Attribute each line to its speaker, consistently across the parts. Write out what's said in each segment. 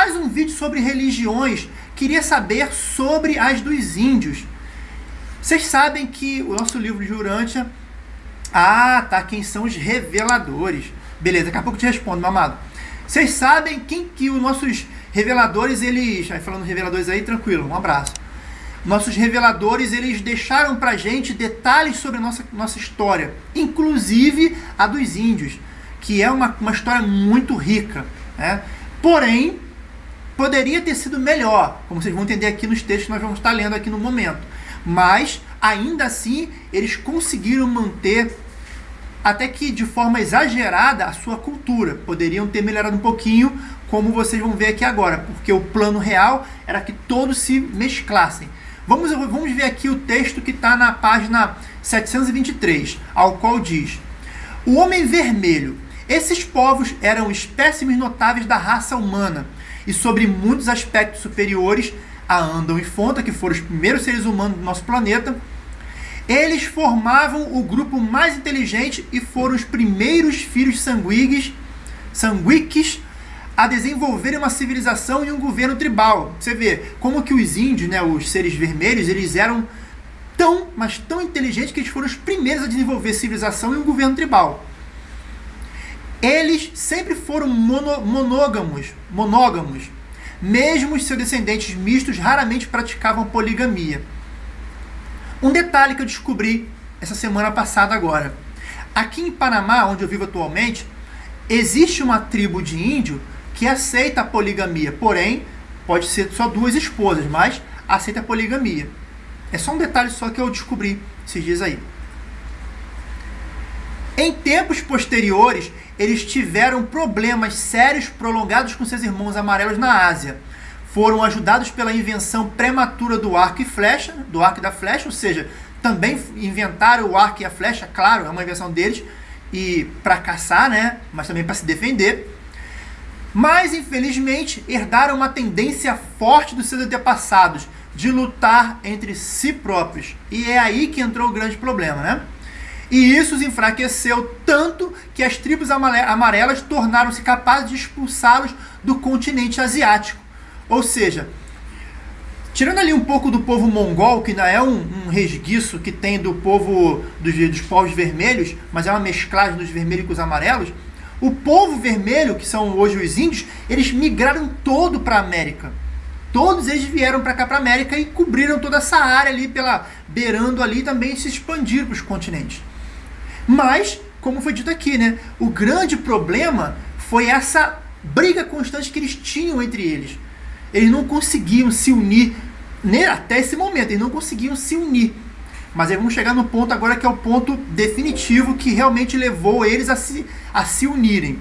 Speaker 1: faz um vídeo sobre religiões, queria saber sobre as dos índios. Vocês sabem que o nosso livro de Urântia... Ah, tá, quem são os reveladores. Beleza, daqui a pouco eu te respondo, mamado. Vocês sabem quem que os nossos reveladores, eles... Aí falando reveladores aí, tranquilo, um abraço. Nossos reveladores, eles deixaram pra gente detalhes sobre a nossa, nossa história, inclusive a dos índios, que é uma, uma história muito rica. Né? Porém, poderia ter sido melhor, como vocês vão entender aqui nos textos que nós vamos estar lendo aqui no momento. Mas, ainda assim, eles conseguiram manter, até que de forma exagerada, a sua cultura. Poderiam ter melhorado um pouquinho, como vocês vão ver aqui agora, porque o plano real era que todos se mesclassem. Vamos, vamos ver aqui o texto que está na página 723, ao qual diz: O homem vermelho. Esses povos eram espécimes notáveis da raça humana e sobre muitos aspectos superiores a Andam e Fonta, que foram os primeiros seres humanos do nosso planeta. Eles formavam o grupo mais inteligente e foram os primeiros filhos sanguígues, sanguíques a desenvolverem uma civilização e um governo tribal. Você vê como que os índios, né, os seres vermelhos, eles eram tão, mas tão inteligentes que eles foram os primeiros a desenvolver civilização e um governo tribal. Eles sempre foram mono, monógamos, monógamos. Mesmo seus descendentes mistos raramente praticavam poligamia. Um detalhe que eu descobri essa semana passada agora. Aqui em Panamá, onde eu vivo atualmente, existe uma tribo de índio que aceita a poligamia, porém, pode ser só duas esposas, mas aceita a poligamia. É só um detalhe só que eu descobri esses dias aí. Em tempos posteriores, eles tiveram problemas sérios prolongados com seus irmãos amarelos na Ásia. Foram ajudados pela invenção prematura do arco e flecha, do arco e da flecha, ou seja, também inventaram o arco e a flecha, claro, é uma invenção deles, e para caçar, né, mas também para se defender mas infelizmente herdaram uma tendência forte dos seus antepassados de lutar entre si próprios. E é aí que entrou o grande problema, né? E isso os enfraqueceu tanto que as tribos amarelas tornaram-se capazes de expulsá-los do continente asiático. Ou seja, tirando ali um pouco do povo mongol, que não é um, um resguiço que tem do povo dos, dos povos vermelhos, mas é uma mesclagem dos vermelhos com os amarelos, o povo vermelho, que são hoje os índios, eles migraram todo para a América. Todos eles vieram para cá para a América e cobriram toda essa área ali, pela beirando ali, também se expandiram para os continentes. Mas, como foi dito aqui, né, o grande problema foi essa briga constante que eles tinham entre eles. Eles não conseguiam se unir, né, até esse momento, eles não conseguiam se unir. Mas aí vamos chegar no ponto agora que é o ponto definitivo que realmente levou eles a se, a se unirem.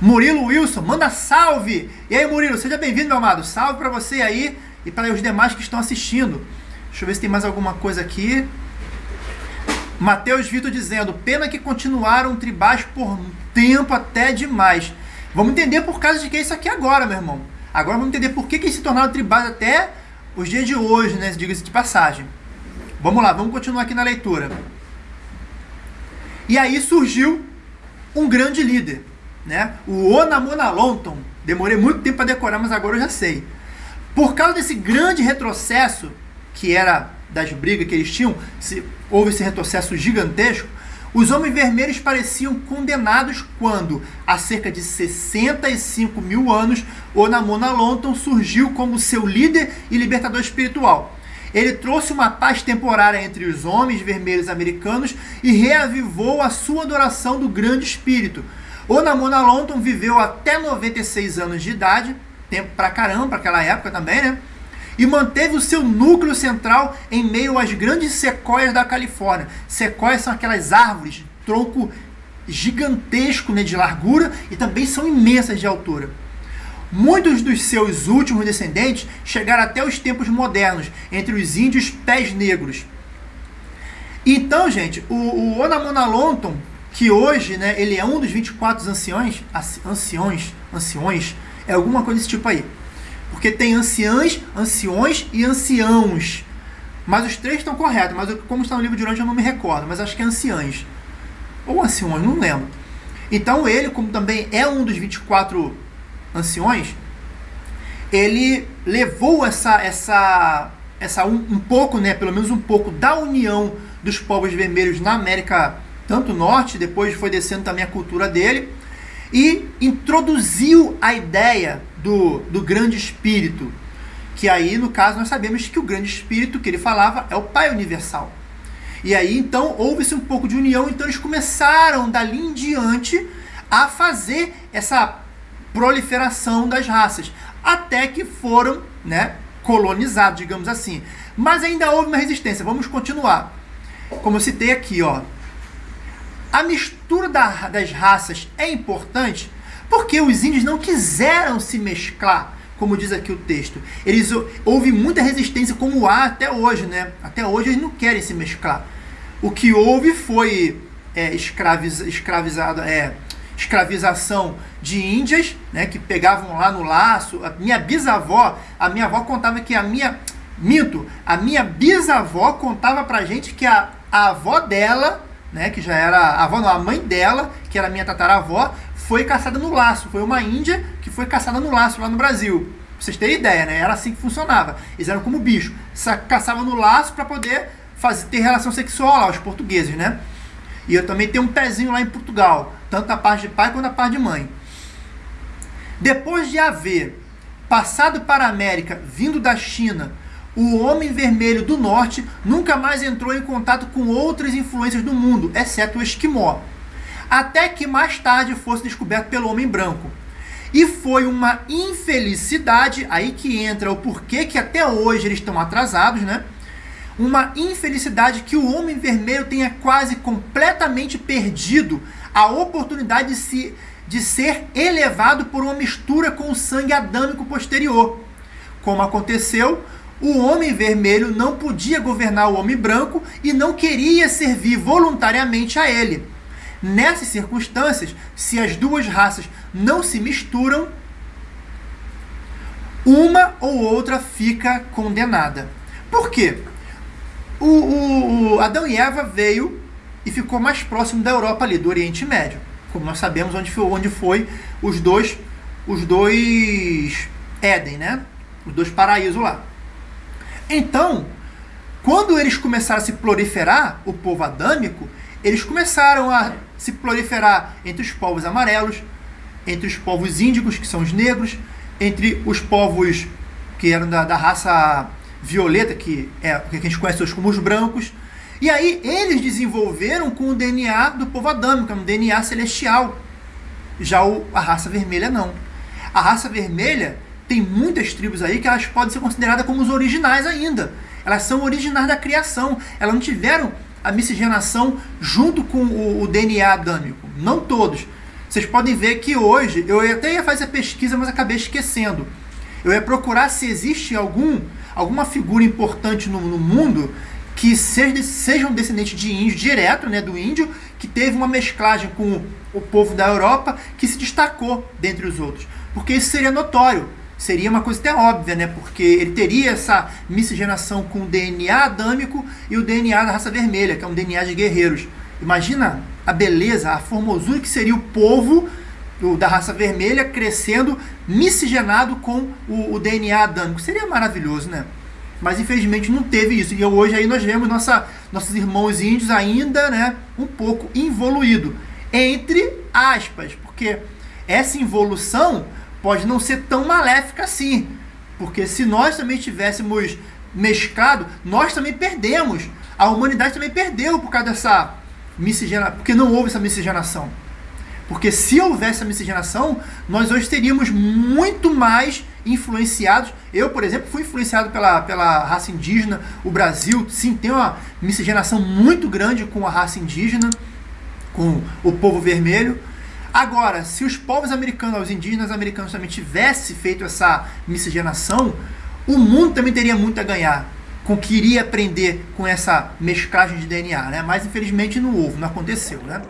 Speaker 1: Murilo Wilson, manda salve! E aí, Murilo, seja bem-vindo, meu amado. Salve para você aí e para os demais que estão assistindo. Deixa eu ver se tem mais alguma coisa aqui. Mateus Vitor dizendo, pena que continuaram tribais por tempo até demais. Vamos entender por causa de que é isso aqui agora, meu irmão. Agora vamos entender por que, que se tornaram tribais até os dias de hoje, né? Diga-se de passagem. Vamos lá, vamos continuar aqui na leitura. E aí surgiu um grande líder, né? o Onamonalonton. Demorei muito tempo para decorar, mas agora eu já sei. Por causa desse grande retrocesso, que era das brigas que eles tinham, se, houve esse retrocesso gigantesco, os Homens Vermelhos pareciam condenados quando, há cerca de 65 mil anos, Onamonalonton surgiu como seu líder e libertador espiritual. Ele trouxe uma paz temporária entre os homens vermelhos americanos e reavivou a sua adoração do grande espírito. Onamona Lonton viveu até 96 anos de idade, tempo pra caramba, para aquela época também, né? E manteve o seu núcleo central em meio às grandes sequoias da Califórnia. Sequoias são aquelas árvores tronco gigantesco né, de largura e também são imensas de altura. Muitos dos seus últimos descendentes chegaram até os tempos modernos, entre os índios pés negros. Então, gente, o, o Onamonalonton, que hoje né, ele é um dos 24 anciões, anciões, anciões, é alguma coisa desse tipo aí. Porque tem anciãs, anciões e anciãos. Mas os três estão corretos, mas como está no livro de Urântia eu não me recordo, mas acho que é anciãs. Ou anciões, não lembro. Então ele, como também é um dos 24 anciões, ele levou essa, essa, essa um, um, pouco, né, pelo menos um pouco da união dos povos vermelhos na América, tanto norte, depois foi descendo também a cultura dele, e introduziu a ideia do, do grande espírito, que aí, no caso, nós sabemos que o grande espírito que ele falava é o Pai Universal. E aí, então, houve-se um pouco de união, então eles começaram, dali em diante, a fazer essa proliferação das raças, até que foram né, colonizados, digamos assim. Mas ainda houve uma resistência. Vamos continuar. Como eu citei aqui, ó, a mistura da, das raças é importante porque os índios não quiseram se mesclar, como diz aqui o texto. Eles houve muita resistência, como há até hoje, né? Até hoje eles não querem se mesclar. O que houve foi é, escraviz, escravizado, é, escravização de índias, né, que pegavam lá no laço. A minha bisavó, a minha avó contava que a minha minto, a minha bisavó contava pra gente que a, a avó dela, né, que já era a avó, não, a mãe dela, que era minha tataravó, foi caçada no laço. Foi uma índia que foi caçada no laço lá no Brasil. Pra vocês terem ideia, né? Era assim que funcionava. Eles eram como bicho. Caçavam no laço para poder fazer, ter relação sexual lá, os portugueses, né? E eu também tenho um pezinho lá em Portugal tanto a parte de pai quanto a parte de mãe. Depois de haver passado para a América, vindo da China, o homem vermelho do norte nunca mais entrou em contato com outras influências do mundo, exceto o esquimó, até que mais tarde fosse descoberto pelo homem branco. E foi uma infelicidade, aí que entra o porquê que até hoje eles estão atrasados, né? Uma infelicidade que o homem vermelho tenha quase completamente perdido a oportunidade de, se, de ser elevado por uma mistura com o sangue adâmico posterior. Como aconteceu, o homem vermelho não podia governar o homem branco e não queria servir voluntariamente a ele. Nessas circunstâncias, se as duas raças não se misturam, uma ou outra fica condenada. Por quê? O, o, o Adão e Eva veio e ficou mais próximo da Europa ali, do Oriente Médio. Como nós sabemos onde foi, onde foi os dois os dois Éden, né? Os dois paraísos lá. Então, quando eles começaram a se proliferar, o povo adâmico, eles começaram a se proliferar entre os povos amarelos, entre os povos índicos, que são os negros, entre os povos que eram da, da raça violeta, que é que a gente conhece hoje como os brancos, e aí eles desenvolveram com o DNA do povo adâmico, um DNA celestial. Já o, a raça vermelha não. A raça vermelha tem muitas tribos aí que elas podem ser consideradas como os originais ainda. Elas são originais da criação. Elas não tiveram a miscigenação junto com o, o DNA adâmico. Não todos. Vocês podem ver que hoje, eu até ia fazer a pesquisa, mas acabei esquecendo. Eu ia procurar se existe algum, alguma figura importante no, no mundo que sejam descendentes de índio direto, né, do índio, que teve uma mesclagem com o povo da Europa que se destacou dentre os outros. Porque isso seria notório, seria uma coisa até óbvia, né? Porque ele teria essa miscigenação com o DNA adâmico e o DNA da raça vermelha, que é um DNA de guerreiros. Imagina a beleza, a formosura que seria o povo do, da raça vermelha crescendo miscigenado com o, o DNA adâmico. Seria maravilhoso, né? mas infelizmente não teve isso. E hoje aí nós vemos nossa, nossos irmãos índios ainda né, um pouco involuído, entre aspas, porque essa involução pode não ser tão maléfica assim, porque se nós também tivéssemos mesclado, nós também perdemos, a humanidade também perdeu por causa dessa miscigenação, porque não houve essa miscigenação. Porque se houvesse a miscigenação, nós hoje teríamos muito mais influenciados. Eu, por exemplo, fui influenciado pela, pela raça indígena. O Brasil, sim, tem uma miscigenação muito grande com a raça indígena, com o povo vermelho. Agora, se os povos americanos, os indígenas americanos também tivessem feito essa miscigenação, o mundo também teria muito a ganhar com que iria aprender com essa mesclagem de DNA, né? Mas infelizmente não houve, não aconteceu, né?